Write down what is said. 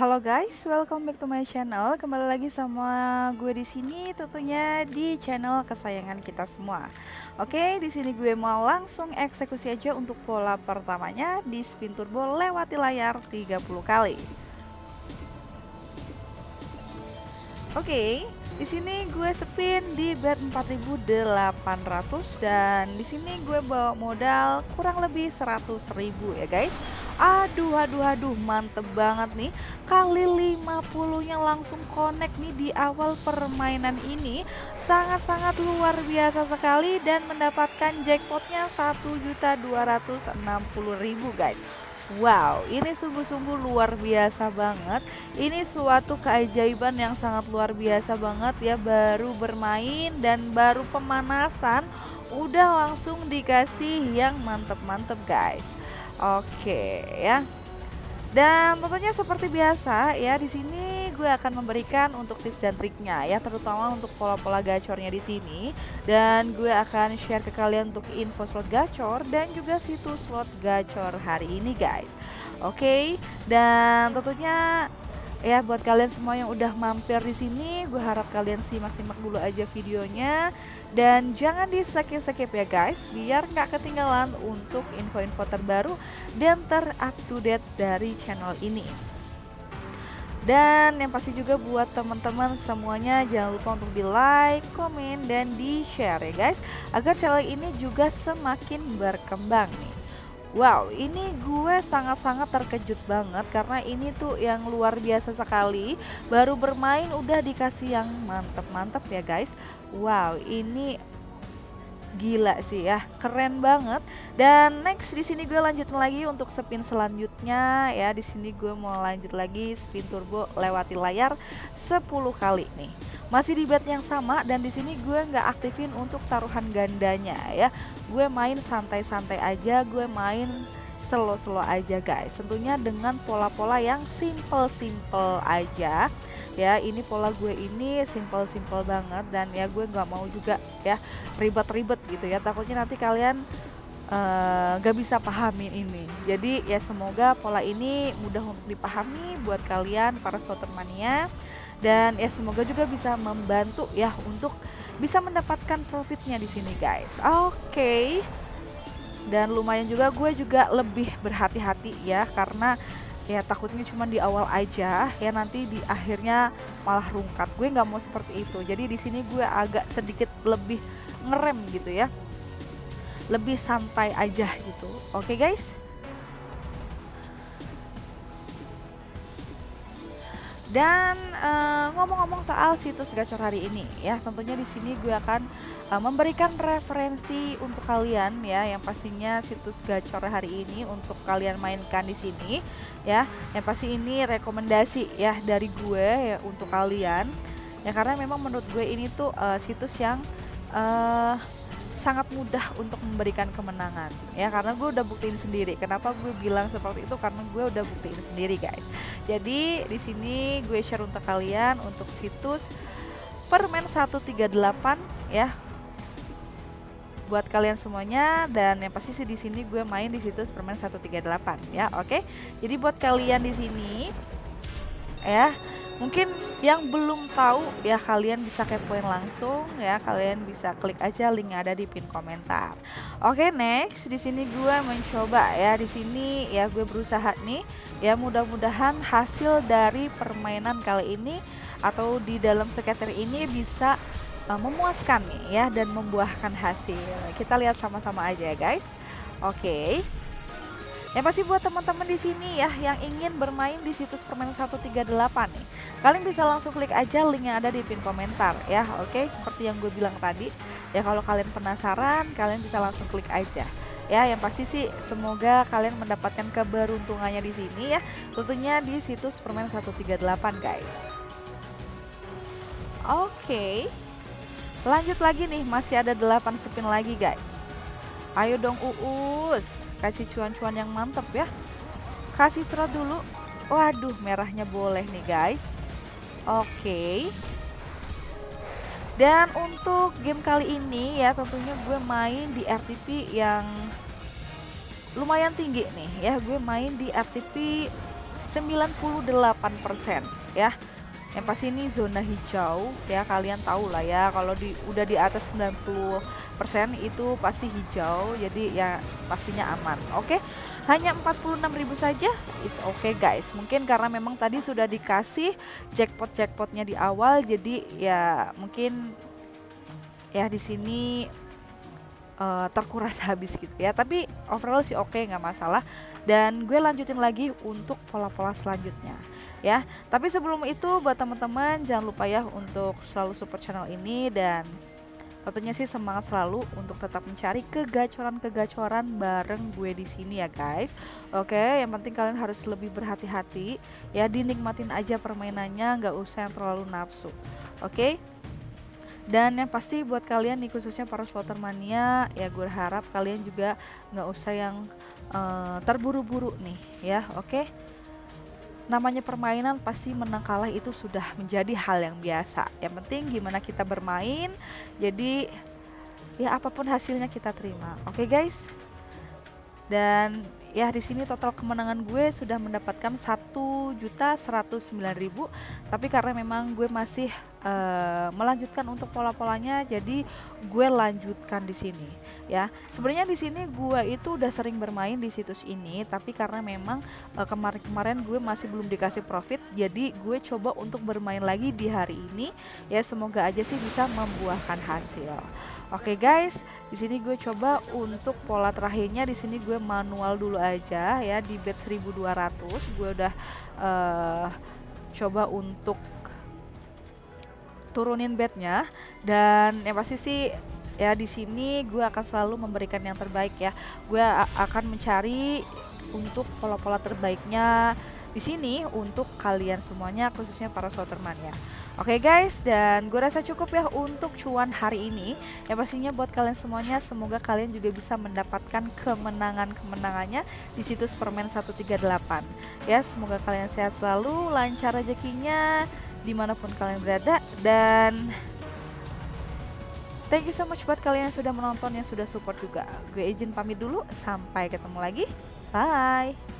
Halo guys, welcome back to my channel. Kembali lagi sama gue di sini, tentunya di channel kesayangan kita semua. Oke, di sini gue mau langsung eksekusi aja untuk pola pertamanya di spin turbo lewati layar 30 kali. Oke, di sini gue spin di bet 4800 dan di sini gue bawa modal kurang lebih 100.000 ya guys. Aduh, aduh, aduh, mantep banget nih. Kali 50-nya langsung connect nih di awal permainan ini. Sangat-sangat luar biasa sekali dan mendapatkan jackpotnya 1.260.000 guys. Wow, ini sungguh-sungguh luar biasa banget. Ini suatu keajaiban yang sangat luar biasa banget ya. Baru bermain dan baru pemanasan udah langsung dikasih yang mantep-mantep guys. Oke ya. Dan tentunya seperti biasa ya di sini gue akan memberikan untuk tips dan triknya ya terutama untuk pola-pola gacornya di sini dan gue akan share ke kalian untuk info slot gacor dan juga situs slot gacor hari ini guys. Oke, dan tentunya ya buat kalian semua yang udah mampir di sini gue harap kalian simak-simak dulu aja videonya. Dan jangan di skip-skip ya guys biar nggak ketinggalan untuk info-info terbaru dan terupdate dari channel ini. Dan yang pasti juga buat teman-teman semuanya jangan lupa untuk di like, komen, dan di share ya guys agar channel ini juga semakin berkembang nih Wow, ini gue sangat-sangat terkejut banget karena ini tuh yang luar biasa sekali. Baru bermain udah dikasih yang mantep-mantep ya guys. Wow, ini gila sih ya, keren banget. Dan next di sini gue lanjutin lagi untuk spin selanjutnya ya. Di sini gue mau lanjut lagi spin turbo lewati layar 10 kali nih masih di bet yang sama dan di sini gue nggak aktifin untuk taruhan gandanya ya. Gue main santai-santai aja gue main slow-slow aja guys. Tentunya dengan pola-pola yang simple-simple aja ya. Ini pola gue ini simple-simple banget dan ya gue nggak mau juga ya ribet-ribet gitu ya. Takutnya nanti kalian uh, gak bisa pahamin ini. Jadi ya semoga pola ini mudah untuk dipahami buat kalian para slotter mania dan ya semoga juga bisa membantu ya untuk bisa mendapatkan profitnya di sini guys. Oke. Okay. Dan lumayan juga gue juga lebih berhati-hati ya karena ya takutnya cuma di awal aja ya nanti di akhirnya malah rungkat. Gue nggak mau seperti itu. Jadi di sini gue agak sedikit lebih ngerem gitu ya. Lebih santai aja gitu. Oke okay, guys. Dan eh, ngomong-ngomong soal situs gacor hari ini ya, tentunya di sini gue akan uh, memberikan referensi untuk kalian ya, yang pastinya situs gacor hari ini untuk kalian mainkan di sini ya. Yang pasti ini rekomendasi ya dari gue ya untuk kalian. Ya karena memang menurut gue ini tuh uh, situs yang uh, sangat mudah untuk memberikan kemenangan ya karena gue udah buktiin sendiri kenapa gue bilang seperti itu karena gue udah buktiin sendiri guys jadi di sini gue share untuk kalian untuk situs permen 138 ya. Buat kalian semuanya dan yang pasti sih di sini gue main di situs permen 138 ya oke? Jadi buat kalian di sini ya Mungkin yang belum tahu ya kalian bisa kepoin langsung ya, kalian bisa klik aja link ada di pin komentar. Oke, next di sini gue mencoba ya di sini ya gue berusaha nih ya mudah-mudahan hasil dari permainan kali ini atau di dalam skater ini bisa uh, memuaskan nih ya dan membuahkan hasil. Kita lihat sama-sama aja ya guys. Oke. Yang pasti buat teman-teman di sini ya yang ingin bermain di situs permainan 138 nih. Kalian bisa langsung klik aja link yang ada di pin komentar ya. Oke, seperti yang gue bilang tadi. Ya kalau kalian penasaran, kalian bisa langsung klik aja. Ya, yang pasti sih semoga kalian mendapatkan keberuntungannya di sini ya. Tentunya di situs permainan 138 guys. Oke. Lanjut lagi nih, masih ada 8 spin lagi guys. Ayo dong Uus kasih cuan-cuan yang mantep ya kasih trot dulu waduh merahnya boleh nih guys oke. Dan untuk game kali ini ya tentunya gue main di RTP yang lumayan tinggi nih ya. Gue main di RTP 98% ya yang pasti ini zona hijau ya kalian tahu lah ya kalau di udah di atas 90% itu pasti hijau jadi ya pastinya aman. Oke okay? hanya 46.000 saja it's okay guys. Mungkin karena memang tadi sudah dikasih jackpot jackpotnya di awal jadi ya mungkin ya di sini uh, terkuras habis gitu ya. Tapi overall sih oke okay, nggak masalah. Dan gue lanjutin lagi untuk pola-pola selanjutnya ya. Tapi sebelum itu buat teman-teman jangan lupa ya untuk selalu support channel ini dan tentunya sih semangat selalu untuk tetap mencari kegacoran-kegacoran bareng gue di sini ya guys. Oke, yang penting kalian harus lebih berhati-hati ya dinikmatin aja permainannya, nggak usah yang terlalu nafsu. Oke. Dan yang pasti buat kalian nih khususnya para supporter mania ya gue harap kalian juga nggak usah yang uh, terburu-buru nih ya, oke? Namanya permainan pasti menang kalah itu sudah menjadi hal yang biasa. Yang penting gimana kita bermain. Jadi ya apa pun hasilnya kita terima. Oke okay, guys? Dan ya di sini total kemenangan gue sudah mendapatkan satu juta ribu tapi karena memang gue masih uh, melanjutkan untuk pola-polanya jadi gue lanjutkan di sini ya. Sebenarnya di sini gue itu udah sering bermain di situs ini tapi karena memang uh, kemarin-kemarin gue masih belum dikasih profit jadi gue coba untuk bermain lagi di hari ini ya. Semoga aja sih bisa membuahkan hasil. Oke guys, di sini gue coba untuk pola terakhirnya. Di sini gue manual dulu aja ya di bet 1200. Gue udah uh, coba untuk turunin bednya dan yang pasti sih ya di sini gue akan selalu memberikan yang terbaik ya. Gue akan mencari untuk pola-pola terbaiknya di sini untuk kalian semuanya khususnya para sloterman ya. Oke okay guys, dan gue rasa cukup ya untuk cuan hari ini. Ya pastinya buat kalian semuanya, semoga kalian juga bisa mendapatkan kemenangan-kemenangannya di situs permen 138. Ya, semoga kalian sehat selalu, lancar rezekinya di mana pun kalian berada. Dan thank you so much buat kalian yang sudah menonton, yang sudah support juga. Gue izin pamit dulu, sampai ketemu lagi. Bye!